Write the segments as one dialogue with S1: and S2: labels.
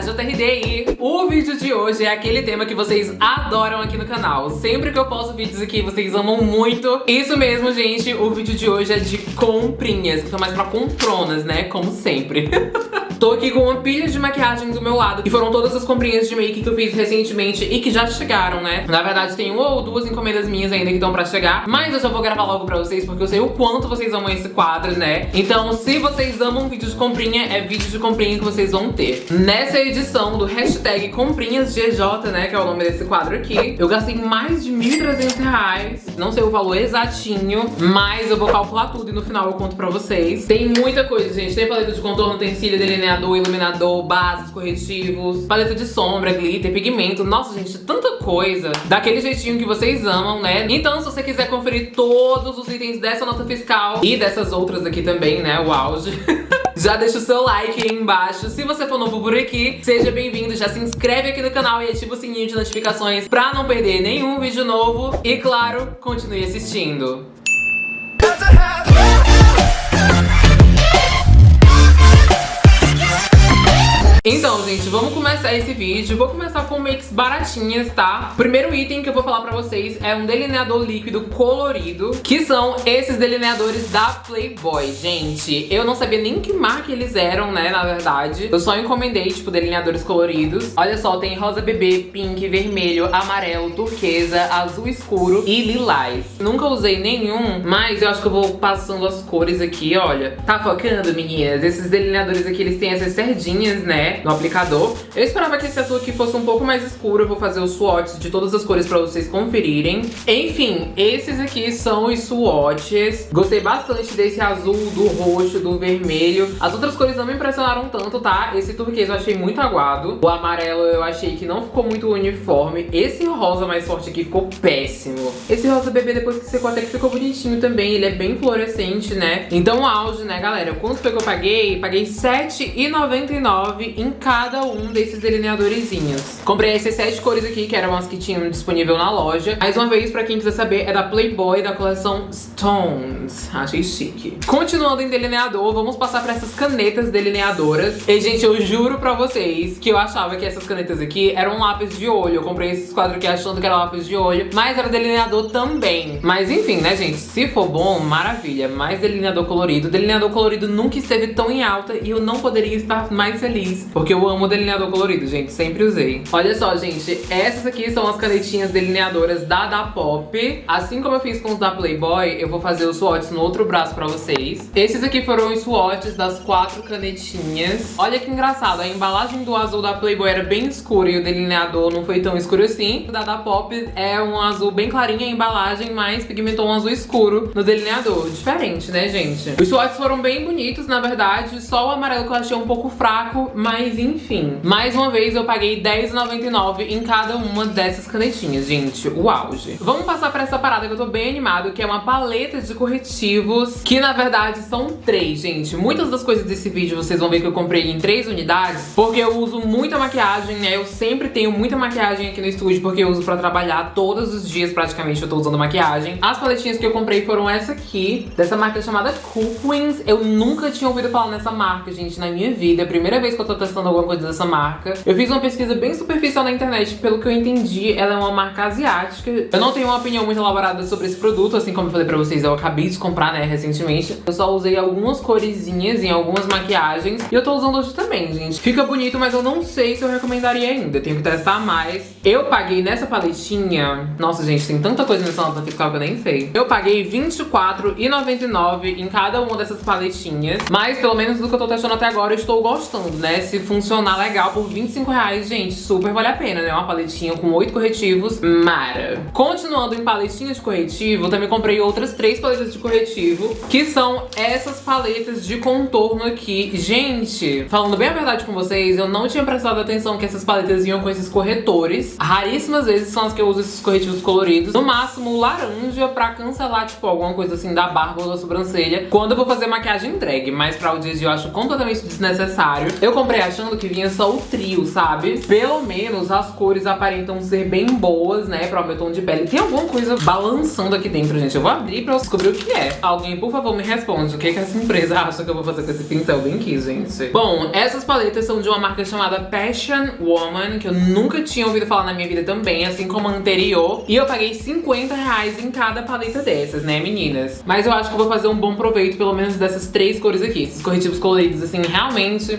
S1: JRD o vídeo de hoje é aquele tema que vocês adoram aqui no canal. Sempre que eu posto vídeos aqui, vocês amam muito. Isso mesmo, gente, o vídeo de hoje é de comprinhas, que são mais pra compronas, né, como sempre. Tô aqui com uma pilha de maquiagem do meu lado, que foram todas as comprinhas de make que eu fiz recentemente e que já chegaram, né? Na verdade, tem uma ou duas encomendas minhas ainda que estão pra chegar, mas eu já vou gravar logo pra vocês, porque eu sei o quanto vocês amam esse quadro, né? Então, se vocês amam vídeo de comprinha, é vídeo de comprinha que vocês vão ter. Nessa edição do hashtag ComprinhasGJ, né, que é o nome desse quadro aqui, eu gastei mais de 1.300 reais, não sei o valor exatinho, mas eu vou calcular tudo e no final eu conto pra vocês. Tem muita coisa, gente. Tem paleta de contorno, tem cílio delineado, delineador, iluminador, bases, corretivos, paleta de sombra, glitter, pigmento. Nossa, gente, tanta coisa. Daquele jeitinho que vocês amam, né? Então, se você quiser conferir todos os itens dessa nota fiscal e dessas outras aqui também, né? O auge. Já deixa o seu like aí embaixo. Se você for novo por aqui, seja bem-vindo. Já se inscreve aqui no canal e ativa o sininho de notificações pra não perder nenhum vídeo novo. E claro, continue assistindo. Então, gente, vamos começar esse vídeo. Vou começar com makes baratinhas, tá? Primeiro item que eu vou falar pra vocês é um delineador líquido colorido, que são esses delineadores da Playboy. Gente, eu não sabia nem que marca eles eram, né, na verdade. Eu só encomendei, tipo, delineadores coloridos. Olha só, tem rosa bebê, pink, vermelho, amarelo, turquesa, azul escuro e lilás. Nunca usei nenhum, mas eu acho que eu vou passando as cores aqui, olha. Tá focando, meninas? Esses delineadores aqui, eles têm essas cerdinhas, né? No aplicador. Eu esperava que esse azul aqui fosse um pouco mais escuro. Eu vou fazer os swatches de todas as cores pra vocês conferirem. Enfim, esses aqui são os swatches. Gostei bastante desse azul, do roxo, do vermelho. As outras cores não me impressionaram tanto, tá? Esse turquesa eu achei muito aguado. O amarelo eu achei que não ficou muito uniforme. Esse rosa mais forte aqui ficou péssimo. Esse rosa bebê, depois que secou, até que ficou bonitinho também. Ele é bem fluorescente, né? Então o auge, né, galera? Quanto foi que eu paguei? Paguei R$7,99 em cada um desses delineadorzinhos. Comprei essas sete cores aqui, que eram as que tinham disponível na loja. Mais uma vez, pra quem quiser saber, é da Playboy, da coleção Stones. Achei chique. Continuando em delineador, vamos passar pra essas canetas delineadoras. E, gente, eu juro pra vocês que eu achava que essas canetas aqui eram lápis de olho. Eu comprei esses quadros aqui achando que era lápis de olho, mas era delineador também. Mas enfim, né, gente? Se for bom, maravilha. Mais delineador colorido. Delineador colorido nunca esteve tão em alta e eu não poderia estar mais feliz. Porque eu amo delineador colorido, gente. Sempre usei. Olha só, gente. Essas aqui são as canetinhas delineadoras da Da Pop. Assim como eu fiz com os da Playboy, eu vou fazer os swatches no outro braço pra vocês. Esses aqui foram os swatches das quatro canetinhas. Olha que engraçado. A embalagem do azul da Playboy era bem escura e o delineador não foi tão escuro assim. O da Da Pop é um azul bem clarinho a embalagem, mas pigmentou um azul escuro no delineador. Diferente, né, gente? Os swatches foram bem bonitos, na verdade. Só o amarelo que eu achei um pouco fraco, mas mas enfim. Mais uma vez eu paguei R$10,99 em cada uma dessas canetinhas, gente. O auge. Vamos passar pra essa parada que eu tô bem animado, que é uma paleta de corretivos, que na verdade são três, gente. Muitas das coisas desse vídeo vocês vão ver que eu comprei em três unidades, porque eu uso muita maquiagem, né? Eu sempre tenho muita maquiagem aqui no estúdio, porque eu uso pra trabalhar todos os dias, praticamente, eu tô usando maquiagem. As paletinhas que eu comprei foram essa aqui, dessa marca chamada Cool Queens. Eu nunca tinha ouvido falar nessa marca, gente, na minha vida. É a primeira vez que eu tô testando alguma coisa dessa marca. Eu fiz uma pesquisa bem superficial na internet, pelo que eu entendi, ela é uma marca asiática. Eu não tenho uma opinião muito elaborada sobre esse produto, assim como eu falei pra vocês, eu acabei de comprar, né, recentemente. Eu só usei algumas coresinhas em algumas maquiagens e eu tô usando hoje também, gente. Fica bonito, mas eu não sei se eu recomendaria ainda, eu tenho que testar mais. Eu paguei nessa paletinha... Nossa, gente, tem tanta coisa nessa nota fiscal que eu nem sei. Eu paguei R$24,99 em cada uma dessas paletinhas, mas pelo menos do que eu tô testando até agora eu estou gostando, né? Se funcionar legal por 25 reais, gente, super vale a pena, né? Uma paletinha com oito corretivos, mara. Continuando em paletinhas de corretivo, também comprei outras três paletas de corretivo, que são essas paletas de contorno aqui. Gente, falando bem a verdade com vocês, eu não tinha prestado atenção que essas paletas vinham com esses corretores. Raríssimas vezes são as que eu uso esses corretivos coloridos. No máximo, laranja pra cancelar, tipo, alguma coisa assim da barba ou da sobrancelha, quando eu vou fazer maquiagem drag. Mas pra o dia de hoje eu acho completamente desnecessário. Eu comprei achando que vinha só o trio, sabe? Pelo menos as cores aparentam ser bem boas, né, para o meu tom de pele. Tem alguma coisa balançando aqui dentro, gente. Eu vou abrir pra descobrir o que é. Alguém, por favor, me responde o que, que essa empresa acha que eu vou fazer com esse pincel bem aqui, gente. Bom, essas paletas são de uma marca chamada Passion Woman, que eu nunca tinha ouvido falar na minha vida também, assim como a anterior. E eu paguei 50 reais em cada paleta dessas, né, meninas? Mas eu acho que eu vou fazer um bom proveito, pelo menos dessas três cores aqui. Esses corretivos coloridos, assim, realmente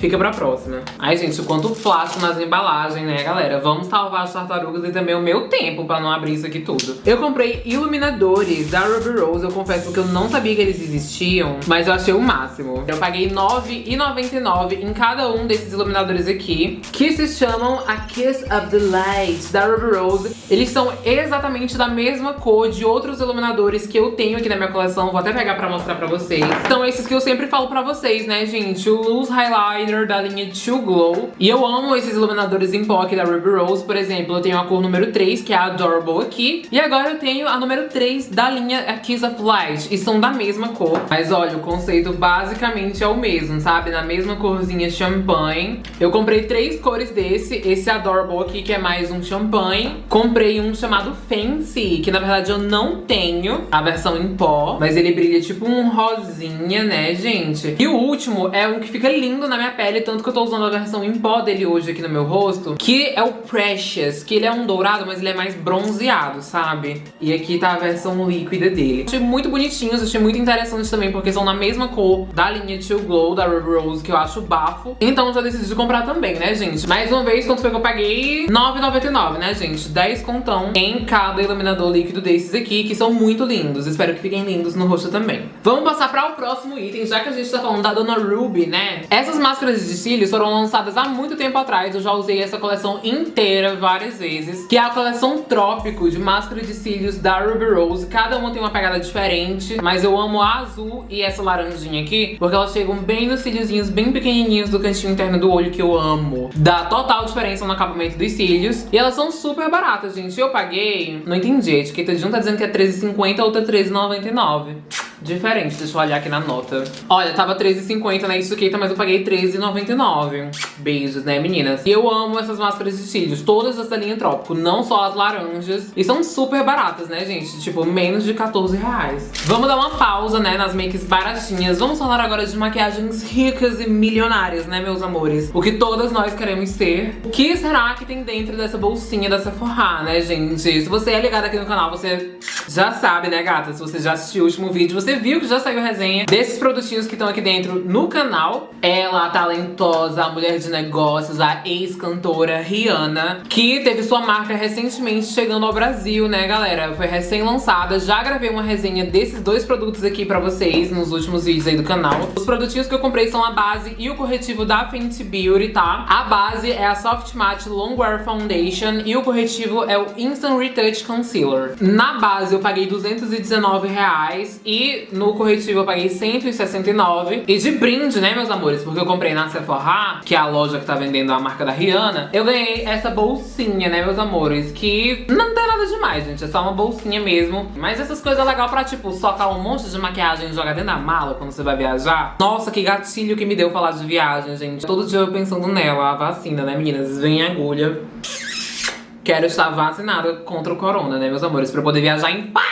S1: fica pra próxima. Ai, gente, o quanto plástico nas embalagens, né, galera? Vamos salvar as tartarugas e também o meu tempo pra não abrir isso aqui tudo. Eu comprei iluminadores da Ruby Rose. Eu confesso que eu não sabia que eles existiam, mas eu achei o máximo. Eu paguei R$9,99 em cada um desses iluminadores aqui, que se chamam a Kiss of the Light da Ruby Rose. Eles são exatamente da mesma cor de outros iluminadores que eu tenho aqui na minha coleção. Vou até pegar pra mostrar pra vocês. São esses que eu sempre falo pra vocês, né, gente? O Loose Highlight da linha Too Glow. E eu amo esses iluminadores em pó aqui da Ruby Rose. Por exemplo, eu tenho a cor número 3, que é a Adorable aqui. E agora eu tenho a número 3 da linha Kiss of Light. E são da mesma cor. Mas olha, o conceito basicamente é o mesmo, sabe? Na mesma corzinha champanhe. Eu comprei três cores desse. Esse Adorable aqui, que é mais um champanhe. Comprei um chamado Fancy, que na verdade eu não tenho a versão em pó. Mas ele brilha tipo um rosinha, né, gente? E o último é um que fica lindo na minha pele, tanto que eu tô usando a versão em pó dele hoje aqui no meu rosto, que é o Precious, que ele é um dourado, mas ele é mais bronzeado, sabe? E aqui tá a versão líquida dele. Achei muito bonitinhos, achei muito interessante também, porque são na mesma cor da linha Too Glow, da Ruby Rose, que eu acho bafo. Então já decidi comprar também, né, gente? Mais uma vez, quanto foi que eu paguei? R$9,99, né, gente? 10 contão em cada iluminador líquido desses aqui, que são muito lindos. Espero que fiquem lindos no rosto também. Vamos passar para o próximo item, já que a gente tá falando da Dona Ruby, né? Essas máscaras máscaras de cílios foram lançadas há muito tempo atrás. Eu já usei essa coleção inteira várias vezes. Que é a coleção Trópico de máscara de cílios da Ruby Rose. Cada uma tem uma pegada diferente. Mas eu amo a azul e essa laranjinha aqui. Porque elas chegam bem nos cíliozinhos bem pequenininhos do cantinho interno do olho que eu amo. Dá total diferença no acabamento dos cílios. E elas são super baratas, gente. Eu paguei... Não entendi. A etiqueta de um tá dizendo que é R$13,50 a outra R$13,99 diferente. Deixa eu olhar aqui na nota. Olha, tava R$13,50 na Etiqueta, mas eu paguei R$13,99. Beijos, né, meninas? E eu amo essas máscaras de cílios, todas dessa linha Trópico, não só as laranjas. E são super baratas, né, gente? Tipo, menos de 14 reais. Vamos dar uma pausa, né, nas makes baratinhas. Vamos falar agora de maquiagens ricas e milionárias, né, meus amores? O que todas nós queremos ser. O que será que tem dentro dessa bolsinha da Sephora, né, gente? Se você é ligado aqui no canal, você já sabe, né, gata? Se você já assistiu o último vídeo, você viu que já saiu resenha desses produtinhos que estão aqui dentro no canal. Ela, a talentosa, a mulher de negócios, a ex-cantora Rihanna, que teve sua marca recentemente chegando ao Brasil, né, galera? Foi recém-lançada. Já gravei uma resenha desses dois produtos aqui pra vocês nos últimos vídeos aí do canal. Os produtinhos que eu comprei são a base e o corretivo da Fenty Beauty, tá? A base é a Soft Matte Longwear Foundation e o corretivo é o Instant Retouch Concealer. Na base eu paguei 219 reais e no corretivo eu paguei 169. E de brinde, né, meus amores, porque eu comprei na Sephora, que é a loja que tá vendendo a marca da Rihanna, eu ganhei essa bolsinha, né, meus amores, que não tem nada demais, gente, é só uma bolsinha mesmo. Mas essas coisas legal pra, tipo, socar um monte de maquiagem e jogar dentro da mala quando você vai viajar. Nossa, que gatilho que me deu falar de viagem, gente. Todo dia eu pensando nela, a vacina, né, meninas? Vem agulha. Quero estar vacinada contra o corona, né, meus amores? Pra poder viajar em paz!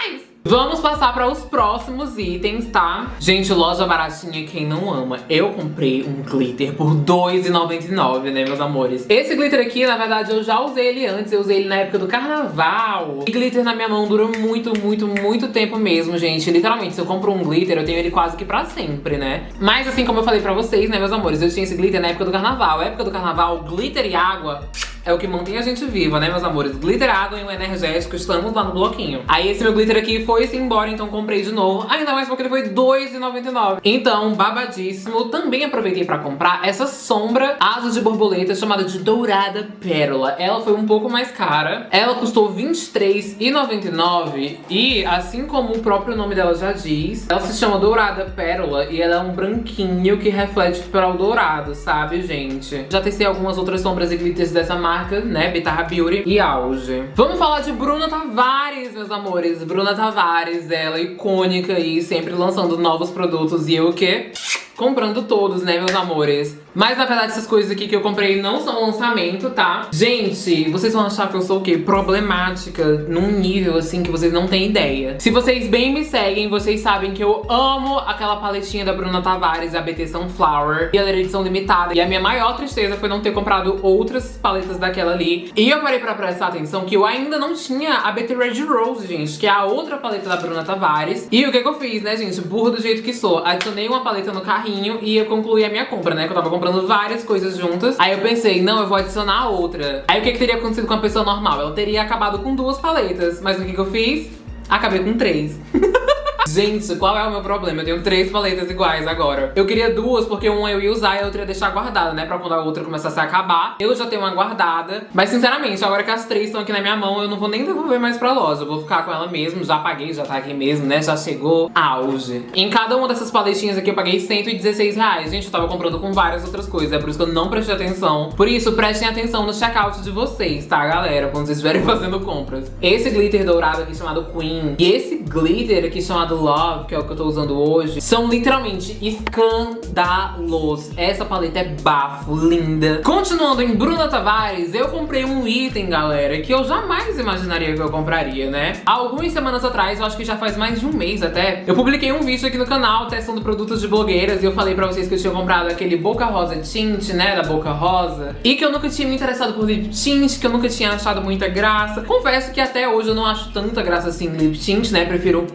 S1: Vamos passar para os próximos itens, tá? Gente, loja baratinha, quem não ama. Eu comprei um glitter por R$2,99, né, meus amores? Esse glitter aqui, na verdade, eu já usei ele antes. Eu usei ele na época do carnaval. E glitter na minha mão dura muito, muito, muito tempo mesmo, gente. Literalmente, se eu compro um glitter, eu tenho ele quase que pra sempre, né? Mas assim como eu falei pra vocês, né, meus amores? Eu tinha esse glitter na época do carnaval. A época do carnaval, glitter e água é o que mantém a gente viva, né, meus amores? Glitter, água e um energético, estamos lá no bloquinho. Aí esse meu glitter aqui foi-se embora, então comprei de novo. Ainda mais porque ele foi R$2,99. Então, babadíssimo. Também aproveitei pra comprar essa sombra asa de borboleta chamada de Dourada Pérola. Ela foi um pouco mais cara. Ela custou R$23,99 e, assim como o próprio nome dela já diz, ela se chama Dourada Pérola e ela é um branquinho que reflete para o dourado, sabe, gente? Já testei algumas outras sombras e glitters dessa marca marca, né, Bitarra Beauty e Auge. Vamos falar de Bruna Tavares, meus amores. Bruna Tavares, ela icônica aí, sempre lançando novos produtos. E eu o quê? Comprando todos, né, meus amores? Mas, na verdade, essas coisas aqui que eu comprei não são lançamento, tá? Gente, vocês vão achar que eu sou o quê? Problemática num nível, assim, que vocês não têm ideia. Se vocês bem me seguem, vocês sabem que eu amo aquela paletinha da Bruna Tavares, a BT Sunflower. E ela era edição limitada. E a minha maior tristeza foi não ter comprado outras paletas daquela ali. E eu parei pra prestar atenção que eu ainda não tinha a BT Red Rose, gente, que é a outra paleta da Bruna Tavares. E o que que eu fiz, né, gente? Burro do jeito que sou. Adicionei uma paleta no carrinho e eu concluí a minha compra, né? Que eu tava comprando várias coisas juntas. Aí eu pensei, não, eu vou adicionar outra. Aí o que, que teria acontecido com a pessoa normal? Ela teria acabado com duas paletas. Mas o que, que eu fiz? Acabei com três. Gente, qual é o meu problema? Eu tenho três paletas iguais agora. Eu queria duas, porque uma eu ia usar e a outra ia deixar guardada, né? Pra quando a outra começasse a acabar. Eu já tenho uma guardada. Mas, sinceramente, agora que as três estão aqui na minha mão, eu não vou nem devolver mais pra loja. Eu vou ficar com ela mesmo. Já paguei, já tá aqui mesmo, né? Já chegou auge. Em cada uma dessas paletinhas aqui eu paguei 116 reais. Gente, eu tava comprando com várias outras coisas. É por isso que eu não prestei atenção. Por isso, prestem atenção no checkout de vocês, tá, galera? Quando vocês estiverem fazendo compras. Esse glitter dourado aqui chamado Queen. E esse glitter aqui chamado Love, que é o que eu tô usando hoje, são literalmente escandalos. Essa paleta é bafo, linda. Continuando em Bruna Tavares, eu comprei um item, galera, que eu jamais imaginaria que eu compraria, né? Algumas semanas atrás, eu acho que já faz mais de um mês até, eu publiquei um vídeo aqui no canal testando produtos de blogueiras e eu falei pra vocês que eu tinha comprado aquele Boca Rosa Tint, né, da Boca Rosa, e que eu nunca tinha me interessado por lip tint, que eu nunca tinha achado muita graça. Confesso que até hoje eu não acho tanta graça assim lip tint, né, prefiro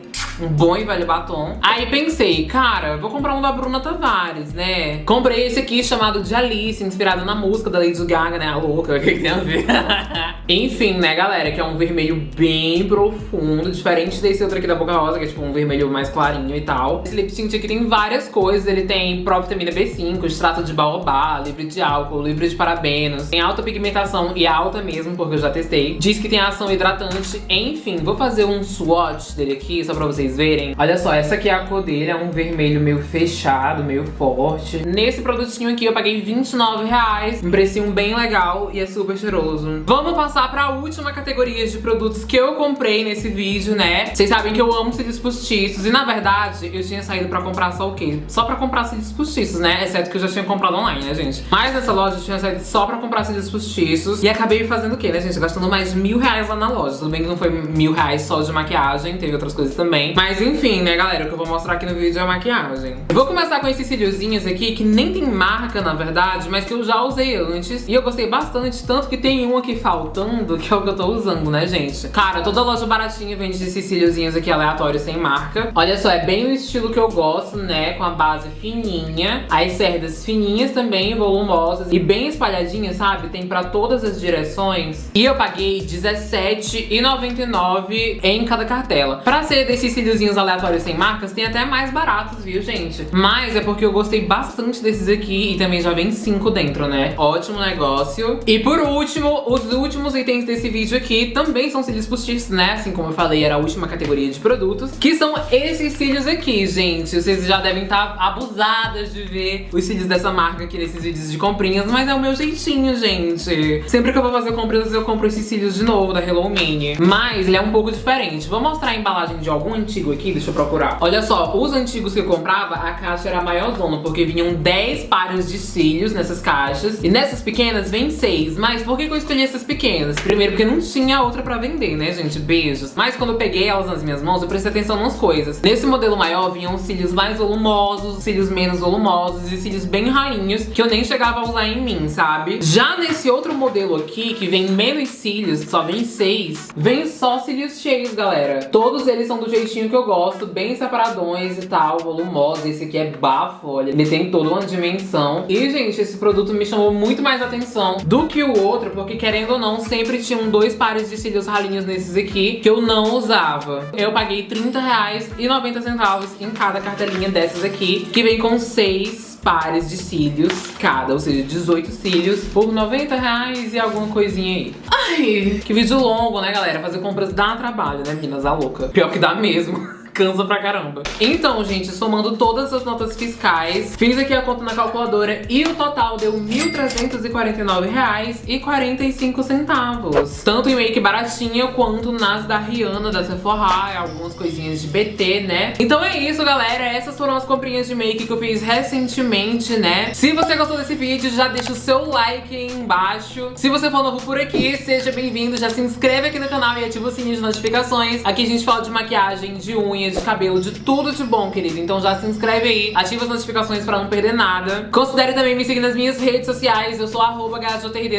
S1: um bom e velho batom. Aí pensei, cara, vou comprar um da Bruna Tavares, né? Comprei esse aqui chamado de Alice, inspirado na música da Lady Gaga, né? A louca, o que, que tem a ver? Enfim, né, galera, que é um vermelho bem profundo, diferente desse outro aqui da Boca Rosa, que é tipo um vermelho mais clarinho e tal. Esse lip tint aqui tem várias coisas, ele tem próprio vitamina B5, extrato de baobá, livre de álcool, livre de parabenos, tem alta pigmentação e alta mesmo, porque eu já testei. Diz que tem ação hidratante, enfim, vou fazer um swatch dele aqui, só pra vocês vocês verem. Olha só, essa aqui é a cor dele, é um vermelho meio fechado, meio forte. Nesse produtinho aqui eu paguei 29 reais, um precinho bem legal e é super cheiroso. Vamos passar pra última categoria de produtos que eu comprei nesse vídeo, né? Vocês sabem que eu amo cílios postiços e na verdade eu tinha saído pra comprar só o quê? Só pra comprar cílios postiços, né? Exceto que eu já tinha comprado online, né, gente? Mas nessa loja eu tinha saído só pra comprar cílios postiços e acabei fazendo o quê, né, gente? Gastando mais mil reais lá na loja. Tudo bem que não foi mil reais só de maquiagem, teve outras coisas também. Mas enfim, né, galera, o que eu vou mostrar aqui no vídeo é a maquiagem. Vou começar com esses cíliozinhos aqui, que nem tem marca, na verdade, mas que eu já usei antes. E eu gostei bastante, tanto que tem um aqui faltando, que é o que eu tô usando, né, gente? Cara, toda loja baratinha vende esses cíliozinhos aqui aleatórios, sem marca. Olha só, é bem o estilo que eu gosto, né, com a base fininha. As cerdas fininhas também, volumosas e bem espalhadinhas, sabe? Tem pra todas as direções. E eu paguei R$17,99 em cada cartela. Pra ser desses cíliozinhos aleatórios sem marcas, tem até mais baratos, viu, gente? Mas é porque eu gostei bastante desses aqui e também já vem cinco dentro, né? Ótimo negócio. E por último, os últimos itens desse vídeo aqui também são cílios postiços, né? Assim como eu falei, era a última categoria de produtos. Que são esses cílios aqui, gente. Vocês já devem estar abusadas de ver os cílios dessa marca aqui nesses vídeos de comprinhas, mas é o meu jeitinho, gente. Sempre que eu vou fazer compras, eu compro esses cílios de novo, da Hello Mini. Mas ele é um pouco diferente. Vou mostrar a embalagem de algum antigo aqui, deixa eu procurar. Olha só, os antigos que eu comprava, a caixa era maior zona, porque vinham 10 pares de cílios nessas caixas. E nessas pequenas vem 6. Mas por que eu escolhi essas pequenas? Primeiro, porque não tinha outra pra vender, né, gente? Beijos. Mas quando eu peguei elas nas minhas mãos, eu prestei atenção nas coisas. Nesse modelo maior, vinham cílios mais volumosos, cílios menos volumosos e cílios bem rainhos, que eu nem chegava a usar em mim, sabe? Já nesse outro modelo aqui, que vem menos cílios, só vem 6, vem só cílios cheios, galera. Todos eles são do jeitinho que eu gosto, bem separadões e tal, volumosos. Esse aqui é bafo, olha, ele tem toda uma dimensão. E, gente, esse produto me chamou muito mais atenção do que o outro, porque querendo ou não, sempre tinham dois pares de cílios ralinhos nesses aqui que eu não usava. Eu paguei R$30,90 em cada cartelinha dessas aqui, que vem com seis pares de cílios cada, ou seja, 18 cílios por 90 reais e alguma coisinha aí. Ai, que vídeo longo, né, galera? Fazer compras dá trabalho, né, meninas? A louca. Pior que dá mesmo. cansa pra caramba. Então, gente, somando todas as notas fiscais, fiz aqui a conta na calculadora e o total deu R$ 1.349,45. Tanto em make baratinha quanto nas da Rihanna, da Sephora, algumas coisinhas de BT, né? Então é isso, galera. Essas foram as comprinhas de make que eu fiz recentemente, né? Se você gostou desse vídeo, já deixa o seu like aí embaixo. Se você for novo por aqui, seja bem-vindo. Já se inscreve aqui no canal e ativa o sininho de notificações. Aqui a gente fala de maquiagem, de unha, de cabelo, de tudo de bom, querido. Então já se inscreve aí, ativa as notificações pra não perder nada. Considere também me seguir nas minhas redes sociais. Eu sou arroba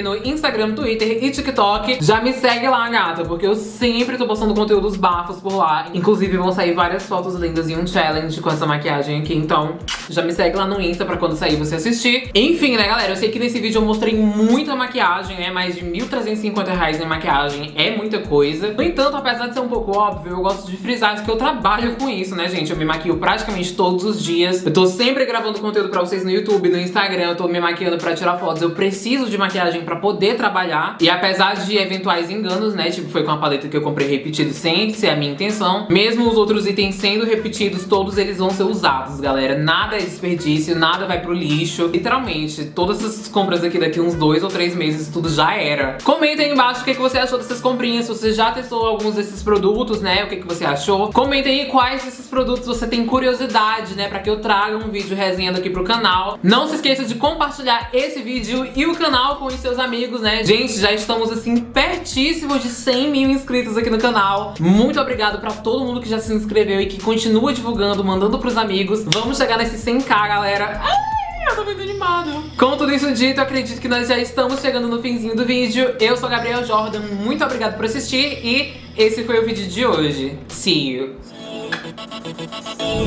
S1: no Instagram, Twitter e TikTok. Já me segue lá, gata, porque eu sempre tô postando conteúdos bafos por lá. Inclusive vão sair várias fotos lindas e um challenge com essa maquiagem aqui. Então já me segue lá no Insta pra quando sair você assistir. Enfim, né, galera? Eu sei que nesse vídeo eu mostrei muita maquiagem, né? Mais de R$ 1.350 em maquiagem é muita coisa. No entanto, apesar de ser um pouco óbvio, eu gosto de frisar que eu trabalho com isso, né, gente? Eu me maquio praticamente todos os dias. Eu tô sempre gravando conteúdo pra vocês no YouTube, no Instagram. Eu tô me maquiando pra tirar fotos. Eu preciso de maquiagem pra poder trabalhar. E apesar de eventuais enganos, né? Tipo, foi com a paleta que eu comprei repetido sem ser a minha intenção. Mesmo os outros itens sendo repetidos, todos eles vão ser usados, galera. Nada é desperdício, nada vai pro lixo. Literalmente, todas essas compras aqui daqui uns dois ou três meses, tudo já era. Comenta aí embaixo o que, que você achou dessas comprinhas, se você já testou alguns desses produtos, né, o que, que você achou. Comenta aí quais desses produtos você tem curiosidade, né, pra que eu traga um vídeo resenhando aqui pro canal. Não se esqueça de compartilhar esse vídeo e o canal com os seus amigos, né. Gente, já estamos, assim, pertíssimos de 100 mil inscritos aqui no canal. Muito obrigado pra todo mundo que já se inscreveu e que continua divulgando, mandando pros amigos. Vamos chegar nesse 100k, galera. Eu tô muito animada. Com tudo isso dito, acredito que nós já estamos chegando no finzinho do vídeo. Eu sou a Gabriel Jordan, muito obrigado por assistir e esse foi o vídeo de hoje. See you! We'll be right back.